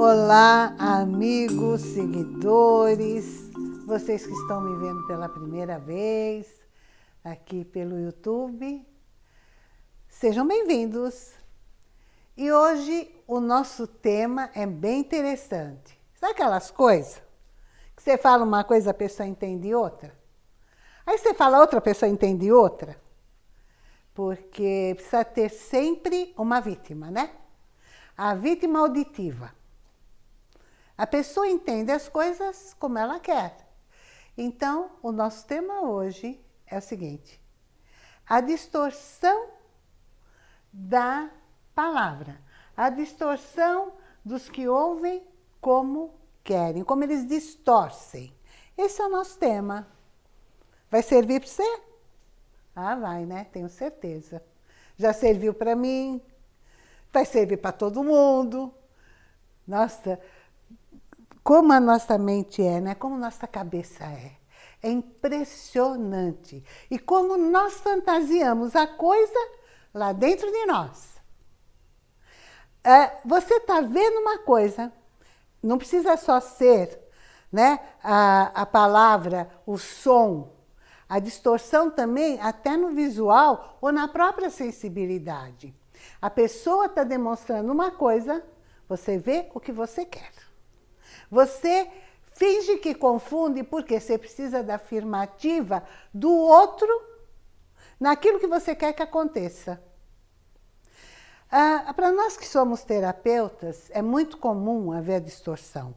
Olá, amigos, seguidores, vocês que estão me vendo pela primeira vez aqui pelo YouTube, sejam bem-vindos. E hoje o nosso tema é bem interessante. Sabe aquelas coisas que você fala uma coisa, a pessoa entende outra? Aí você fala outra, a pessoa entende outra? Porque precisa ter sempre uma vítima, né? A vítima auditiva. A pessoa entende as coisas como ela quer. Então, o nosso tema hoje é o seguinte. A distorção da palavra. A distorção dos que ouvem como querem, como eles distorcem. Esse é o nosso tema. Vai servir para você? Ah, vai, né? Tenho certeza. Já serviu para mim, vai servir para todo mundo. Nossa, como a nossa mente é, né? como nossa cabeça é. É impressionante. E como nós fantasiamos a coisa lá dentro de nós. É, você está vendo uma coisa, não precisa só ser né, a, a palavra, o som, a distorção também até no visual ou na própria sensibilidade. A pessoa está demonstrando uma coisa, você vê o que você quer. Você finge que confunde porque você precisa da afirmativa do outro naquilo que você quer que aconteça. Ah, Para nós que somos terapeutas, é muito comum haver a distorção.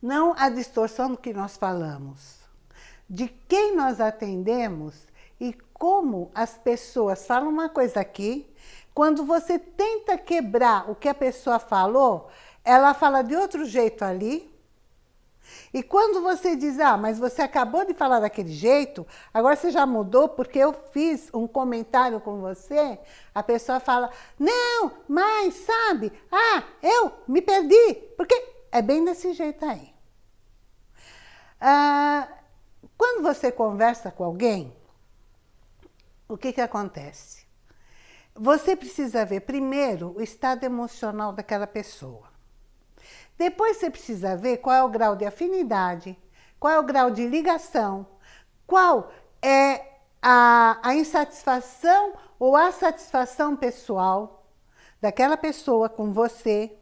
Não a distorção do que nós falamos, de quem nós atendemos e como as pessoas falam uma coisa aqui, quando você tenta quebrar o que a pessoa falou, ela fala de outro jeito ali. E quando você diz, ah, mas você acabou de falar daquele jeito, agora você já mudou porque eu fiz um comentário com você, a pessoa fala, não, mas sabe, ah, eu me perdi, porque é bem desse jeito aí. Ah, quando você conversa com alguém, o que que acontece? Você precisa ver primeiro o estado emocional daquela pessoa. Depois você precisa ver qual é o grau de afinidade, qual é o grau de ligação, qual é a, a insatisfação ou a satisfação pessoal daquela pessoa com você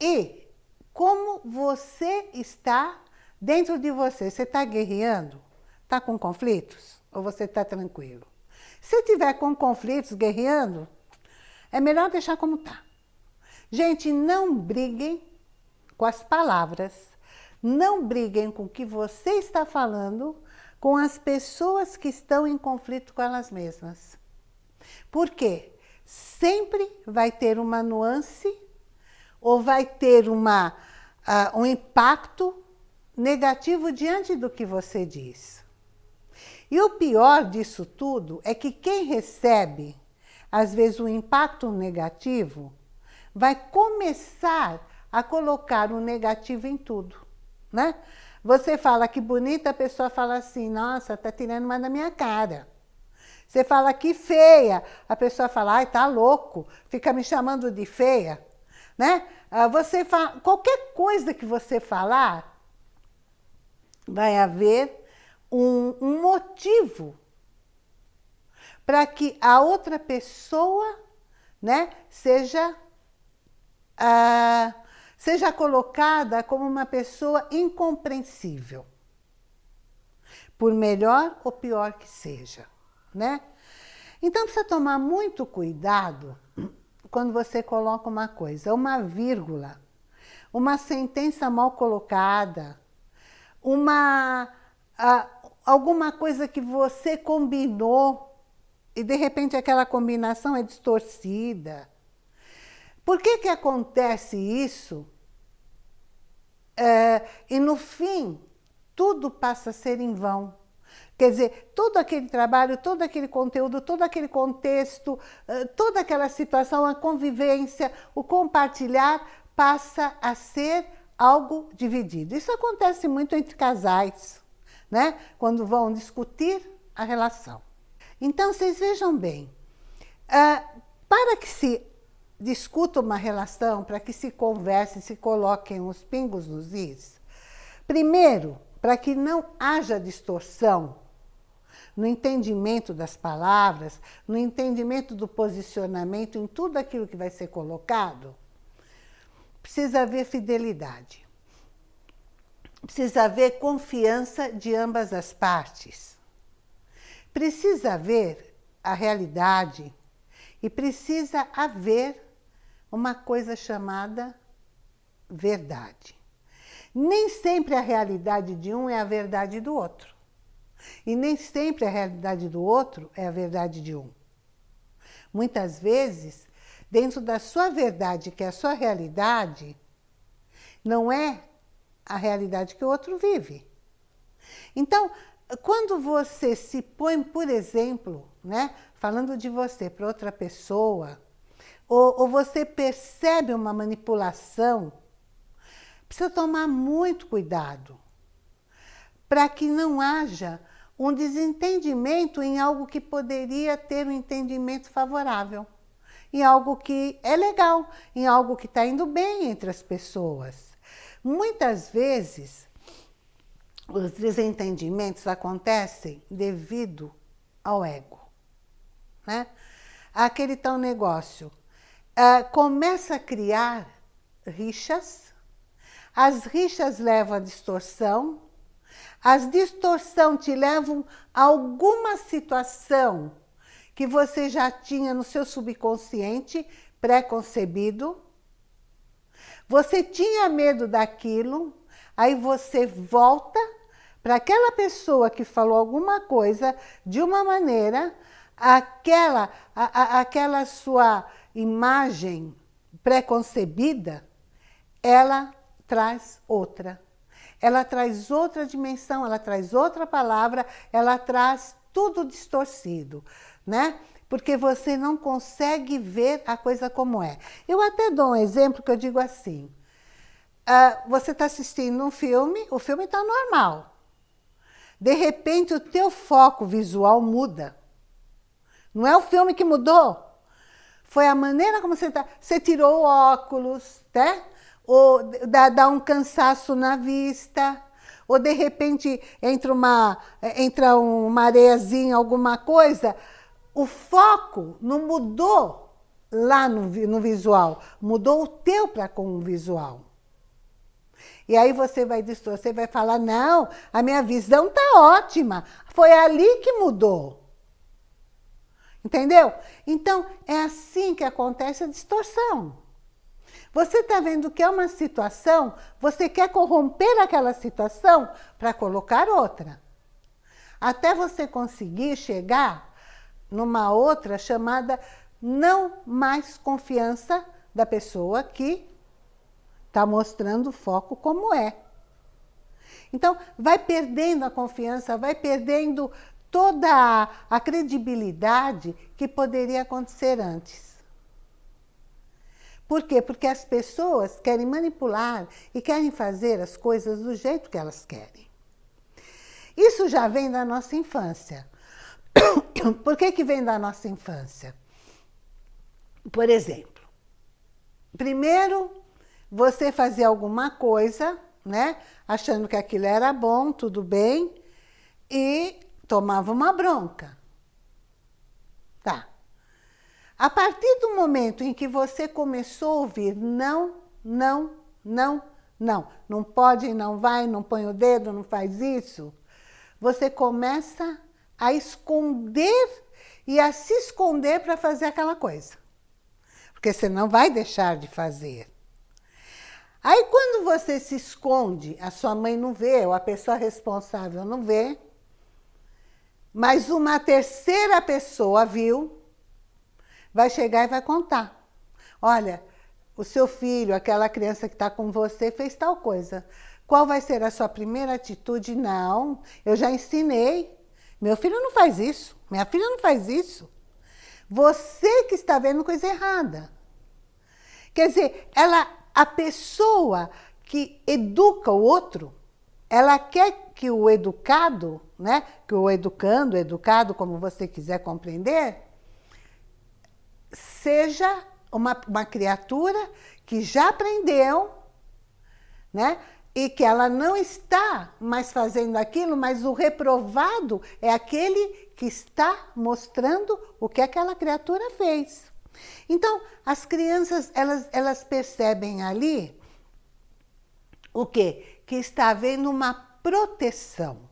e como você está dentro de você. Você está guerreando? Está com conflitos? Ou você está tranquilo? Se tiver com conflitos, guerreando, é melhor deixar como está. Gente, não briguem com as palavras, não briguem com o que você está falando com as pessoas que estão em conflito com elas mesmas. Por quê? Sempre vai ter uma nuance ou vai ter uma, uh, um impacto negativo diante do que você diz. E o pior disso tudo é que quem recebe, às vezes, um impacto negativo, vai começar a colocar um negativo em tudo, né? Você fala que bonita, a pessoa fala assim, nossa, tá tirando uma da minha cara. Você fala que feia, a pessoa fala, ai, tá louco, fica me chamando de feia, né? Ah, você fala, qualquer coisa que você falar, vai haver um, um motivo para que a outra pessoa né, seja ah, seja colocada como uma pessoa incompreensível. Por melhor ou pior que seja, né? Então precisa tomar muito cuidado quando você coloca uma coisa, uma vírgula, uma sentença mal colocada, uma, alguma coisa que você combinou e de repente aquela combinação é distorcida, por que que acontece isso? É, e no fim, tudo passa a ser em vão. Quer dizer, todo aquele trabalho, todo aquele conteúdo, todo aquele contexto, é, toda aquela situação, a convivência, o compartilhar, passa a ser algo dividido. Isso acontece muito entre casais, né? quando vão discutir a relação. Então, vocês vejam bem, uh, para que se discuta uma relação, para que se converse, se coloquem os pingos nos is? Primeiro, para que não haja distorção no entendimento das palavras, no entendimento do posicionamento, em tudo aquilo que vai ser colocado, precisa haver fidelidade. Precisa haver confiança de ambas as partes. Precisa haver a realidade e precisa haver uma coisa chamada verdade. Nem sempre a realidade de um é a verdade do outro. E nem sempre a realidade do outro é a verdade de um. Muitas vezes, dentro da sua verdade, que é a sua realidade, não é a realidade que o outro vive. Então, quando você se põe, por exemplo, né, falando de você para outra pessoa, ou, ou você percebe uma manipulação, precisa tomar muito cuidado para que não haja um desentendimento em algo que poderia ter um entendimento favorável, em algo que é legal, em algo que está indo bem entre as pessoas. Muitas vezes, os desentendimentos acontecem devido ao ego. Né? Aquele tal negócio, uh, começa a criar rixas, as rixas levam à distorção, as distorções te levam a alguma situação que você já tinha no seu subconsciente pré-concebido, você tinha medo daquilo, aí você volta para aquela pessoa que falou alguma coisa de uma maneira, aquela, a, a, aquela sua imagem pré-concebida, ela traz outra. Ela traz outra dimensão, ela traz outra palavra, ela traz tudo distorcido, né? Porque você não consegue ver a coisa como é. Eu até dou um exemplo que eu digo assim. Uh, você está assistindo um filme, o filme está normal. De repente, o teu foco visual muda. Não é o filme que mudou. Foi a maneira como você está. Você tirou o óculos, né? Ou dá, dá um cansaço na vista. Ou de repente entra uma, entra uma areiazinha, alguma coisa. O foco não mudou lá no, no visual. Mudou o teu para com o visual. E aí você vai distorcer, vai falar, não, a minha visão está ótima. Foi ali que mudou. Entendeu? Então, é assim que acontece a distorção. Você está vendo que é uma situação, você quer corromper aquela situação para colocar outra. Até você conseguir chegar numa outra chamada não mais confiança da pessoa que está mostrando o foco como é. Então, vai perdendo a confiança, vai perdendo toda a credibilidade que poderia acontecer antes. Por quê? Porque as pessoas querem manipular e querem fazer as coisas do jeito que elas querem. Isso já vem da nossa infância. Por que, que vem da nossa infância? Por exemplo, primeiro você fazia alguma coisa, né? Achando que aquilo era bom, tudo bem, e tomava uma bronca. Tá. A partir do momento em que você começou a ouvir não, não, não, não, não pode, não vai, não põe o dedo, não faz isso, você começa a esconder e a se esconder para fazer aquela coisa. Porque você não vai deixar de fazer. Aí quando você se esconde, a sua mãe não vê, ou a pessoa responsável não vê, mas uma terceira pessoa viu, vai chegar e vai contar. Olha, o seu filho, aquela criança que está com você, fez tal coisa. Qual vai ser a sua primeira atitude? Não, eu já ensinei. Meu filho não faz isso, minha filha não faz isso. Você que está vendo coisa errada. Quer dizer, ela, a pessoa que educa o outro, ela quer que o educado, né, que o educando, educado, como você quiser compreender, seja uma, uma criatura que já aprendeu, né? e que ela não está mais fazendo aquilo, mas o reprovado é aquele que está mostrando o que aquela criatura fez. Então, as crianças, elas, elas percebem ali o quê? Que está havendo uma proteção.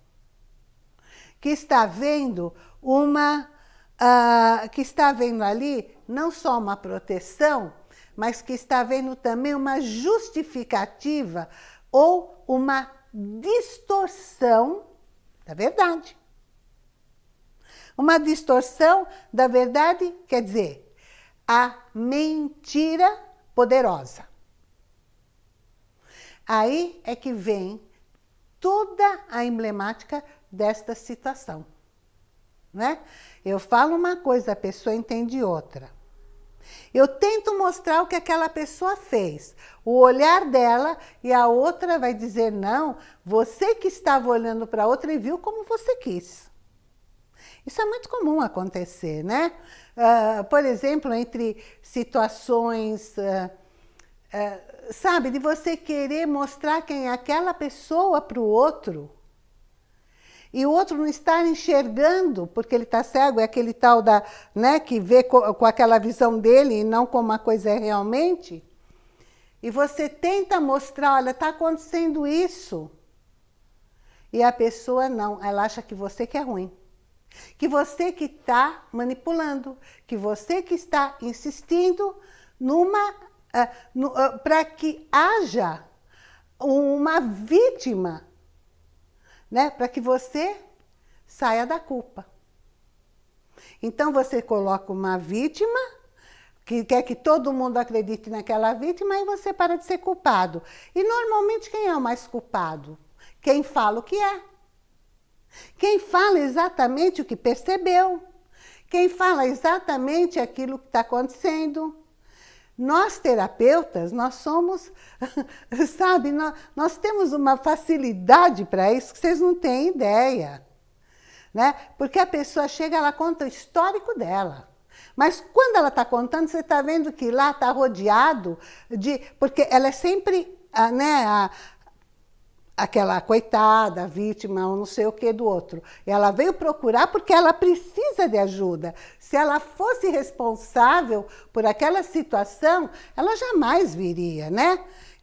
Que está havendo uma... Uh, que está havendo ali não só uma proteção, mas que está havendo também uma justificativa ou uma distorção da verdade. Uma distorção da verdade quer dizer a mentira poderosa. Aí é que vem toda a emblemática desta situação. Né? Eu falo uma coisa, a pessoa entende outra. Eu tento mostrar o que aquela pessoa fez, o olhar dela, e a outra vai dizer, não, você que estava olhando para a outra e viu como você quis. Isso é muito comum acontecer, né? Uh, por exemplo, entre situações, uh, uh, sabe, de você querer mostrar quem é aquela pessoa para o outro, e o outro não estar enxergando, porque ele está cego, é aquele tal da, né, que vê com, aquela visão dele e não como a coisa é realmente. E você tenta mostrar, olha, está acontecendo isso. E a pessoa não, ela acha que você que é ruim. Que você que está manipulando, que você que está insistindo numa, uh, uh, para que haja uma vítima né? para que você saia da culpa. Então você coloca uma vítima, que quer que todo mundo acredite naquela vítima, e você para de ser culpado. E normalmente quem é o mais culpado? Quem fala o que é. Quem fala exatamente o que percebeu. Quem fala exatamente aquilo que está acontecendo. Nós, terapeutas, nós somos, sabe, nós, nós temos uma facilidade para isso que vocês não têm ideia. Né? Porque a pessoa chega, ela conta o histórico dela. Mas quando ela está contando, você está vendo que lá está rodeado de... Porque ela é sempre né, a, aquela coitada, vítima, ou não sei o que do outro. Ela veio procurar porque ela precisa de ajuda. Se ela fosse responsável por aquela situação, ela jamais viria, né?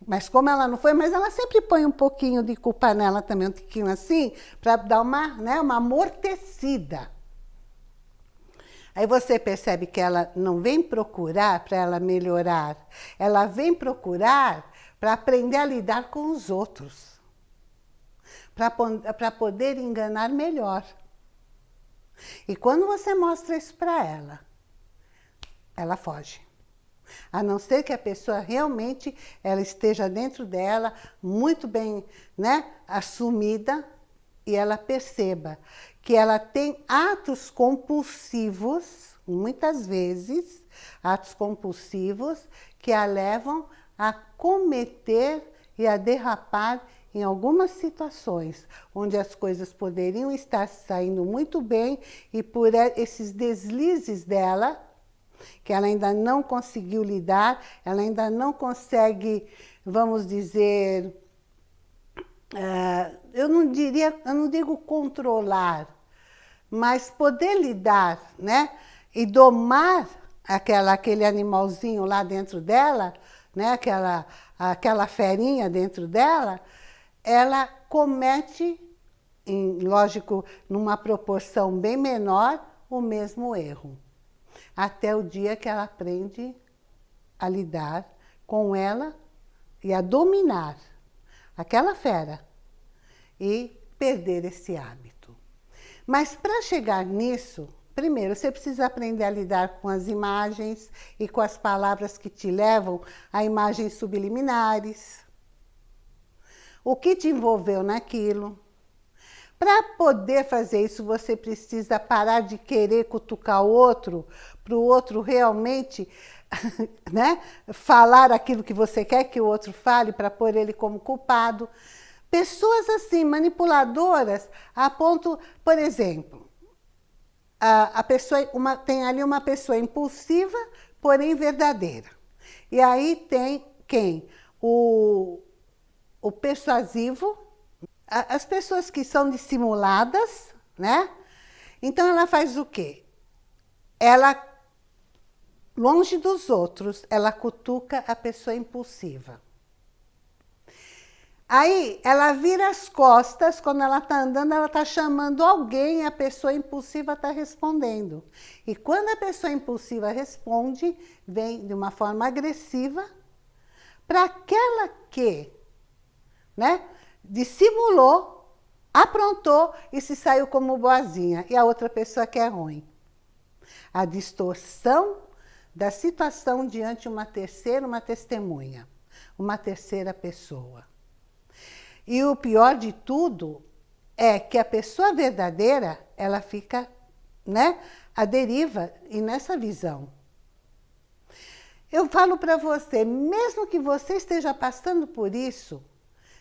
Mas como ela não foi, mas ela sempre põe um pouquinho de culpa nela também, um tiquinho assim, para dar uma, né, uma amortecida. Aí você percebe que ela não vem procurar para ela melhorar, ela vem procurar para aprender a lidar com os outros para poder enganar melhor. E quando você mostra isso para ela, ela foge. A não ser que a pessoa realmente ela esteja dentro dela, muito bem né, assumida, e ela perceba que ela tem atos compulsivos, muitas vezes, atos compulsivos, que a levam a cometer e a derrapar em algumas situações onde as coisas poderiam estar saindo muito bem e por esses deslizes dela, que ela ainda não conseguiu lidar, ela ainda não consegue, vamos dizer, uh, eu não diria, eu não digo controlar, mas poder lidar, né? E domar aquela, aquele animalzinho lá dentro dela, né? aquela, aquela ferinha dentro dela, ela comete, em, lógico, numa proporção bem menor, o mesmo erro. Até o dia que ela aprende a lidar com ela e a dominar aquela fera e perder esse hábito. Mas para chegar nisso, primeiro você precisa aprender a lidar com as imagens e com as palavras que te levam a imagens subliminares, o que te envolveu naquilo. Para poder fazer isso, você precisa parar de querer cutucar o outro, para o outro realmente né, falar aquilo que você quer que o outro fale, para pôr ele como culpado. Pessoas assim, manipuladoras, a ponto, por exemplo, a, a pessoa, uma, tem ali uma pessoa impulsiva, porém verdadeira. E aí tem quem? O, o persuasivo, as pessoas que são dissimuladas, né? Então ela faz o quê? Ela, longe dos outros, ela cutuca a pessoa impulsiva. Aí ela vira as costas, quando ela está andando, ela está chamando alguém a pessoa impulsiva está respondendo. E quando a pessoa impulsiva responde, vem de uma forma agressiva para aquela que né, dissimulou, aprontou e se saiu como boazinha, e a outra pessoa que é ruim. A distorção da situação diante uma terceira, uma testemunha, uma terceira pessoa. E o pior de tudo é que a pessoa verdadeira, ela fica né, à deriva e nessa visão. Eu falo para você, mesmo que você esteja passando por isso,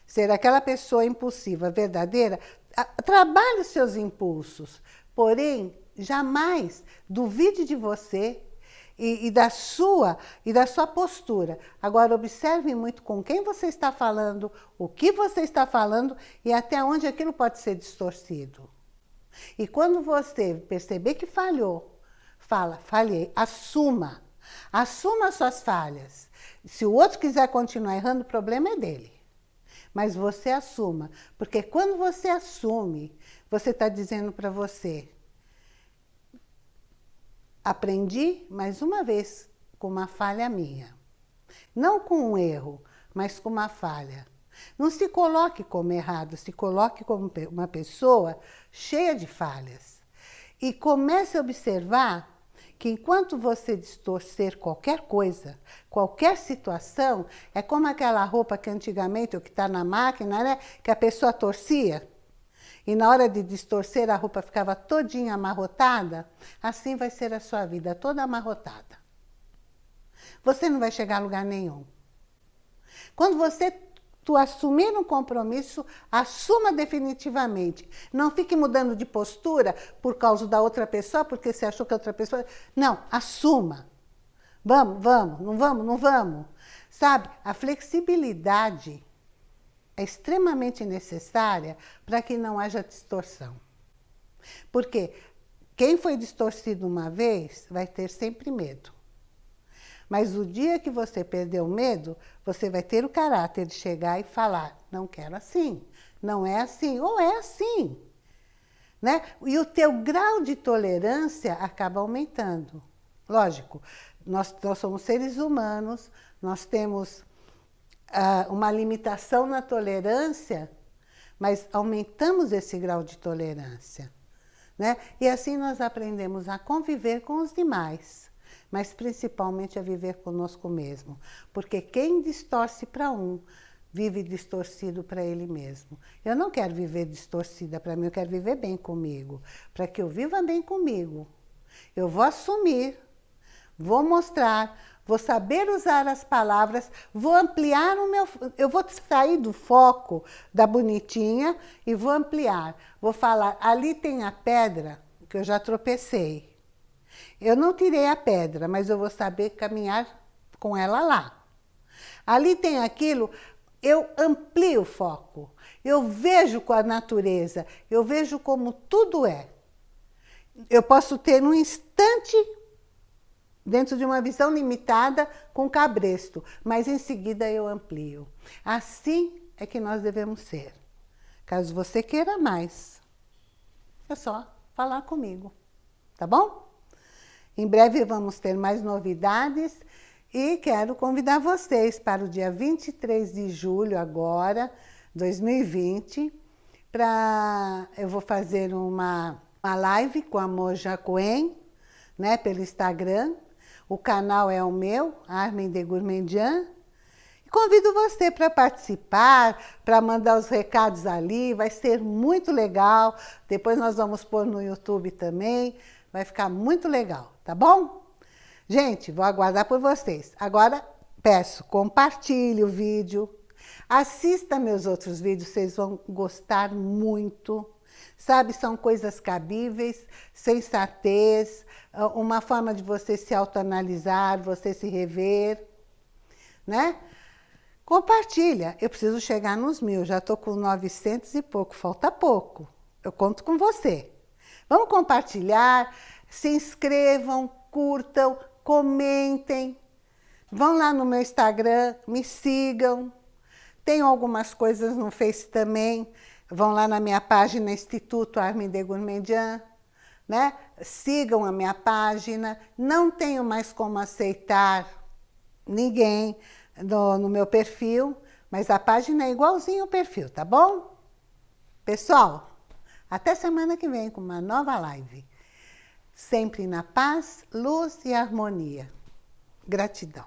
ser aquela pessoa impulsiva verdadeira, trabalhe os seus impulsos, porém, jamais duvide de você e, e, da sua e da sua postura. Agora, observe muito com quem você está falando, o que você está falando e até onde aquilo pode ser distorcido. E quando você perceber que falhou, fala, falhei, assuma. Assuma as suas falhas. Se o outro quiser continuar errando, o problema é dele. Mas você assuma, porque quando você assume, você está dizendo para você, Aprendi mais uma vez com uma falha minha. Não com um erro, mas com uma falha. Não se coloque como errado, se coloque como uma pessoa cheia de falhas. E comece a observar que enquanto você distorcer qualquer coisa, qualquer situação, é como aquela roupa que antigamente, o que está na máquina, né, que a pessoa torcia. E na hora de distorcer, a roupa ficava todinha amarrotada, assim vai ser a sua vida, toda amarrotada. Você não vai chegar a lugar nenhum. Quando você tu assumir um compromisso, assuma definitivamente. Não fique mudando de postura por causa da outra pessoa, porque você achou que a outra pessoa... Não, assuma. Vamos, vamos, não vamos, não vamos. Sabe, a flexibilidade é extremamente necessária para que não haja distorção. Porque quem foi distorcido uma vez vai ter sempre medo. Mas o dia que você perder o medo, você vai ter o caráter de chegar e falar, não quero assim, não é assim, ou é assim. Né? E o teu grau de tolerância acaba aumentando. Lógico, nós, nós somos seres humanos, nós temos uma limitação na tolerância, mas aumentamos esse grau de tolerância. Né? E assim nós aprendemos a conviver com os demais, mas principalmente a viver conosco mesmo. Porque quem distorce para um, vive distorcido para ele mesmo. Eu não quero viver distorcida para mim, eu quero viver bem comigo. Para que eu viva bem comigo, eu vou assumir, vou mostrar, vou saber usar as palavras, vou ampliar o meu... Eu vou sair do foco da bonitinha e vou ampliar. Vou falar, ali tem a pedra que eu já tropecei. Eu não tirei a pedra, mas eu vou saber caminhar com ela lá. Ali tem aquilo, eu amplio o foco. Eu vejo com a natureza, eu vejo como tudo é. Eu posso ter num instante dentro de uma visão limitada com cabresto, mas em seguida eu amplio. Assim é que nós devemos ser. Caso você queira mais, é só falar comigo, tá bom? Em breve vamos ter mais novidades e quero convidar vocês para o dia 23 de julho agora, 2020, para eu vou fazer uma, uma live com a Moja Coen, né, pelo Instagram, o canal é o meu, Armin de Gourmandian. Convido você para participar, para mandar os recados ali, vai ser muito legal. Depois nós vamos pôr no YouTube também, vai ficar muito legal, tá bom? Gente, vou aguardar por vocês. Agora, peço, compartilhe o vídeo, assista meus outros vídeos, vocês vão gostar muito. Sabe, são coisas cabíveis, sensatez, uma forma de você se autoanalisar, você se rever, né? Compartilha. Eu preciso chegar nos mil, já estou com 900 e pouco, falta pouco. Eu conto com você. Vamos compartilhar, se inscrevam, curtam, comentem. Vão lá no meu Instagram, me sigam. Tenho algumas coisas no Face também. Vão lá na minha página Instituto Armin Gourmandian, né? Sigam a minha página. Não tenho mais como aceitar ninguém no, no meu perfil, mas a página é igualzinho o perfil, tá bom? Pessoal, até semana que vem com uma nova live. Sempre na paz, luz e harmonia. Gratidão.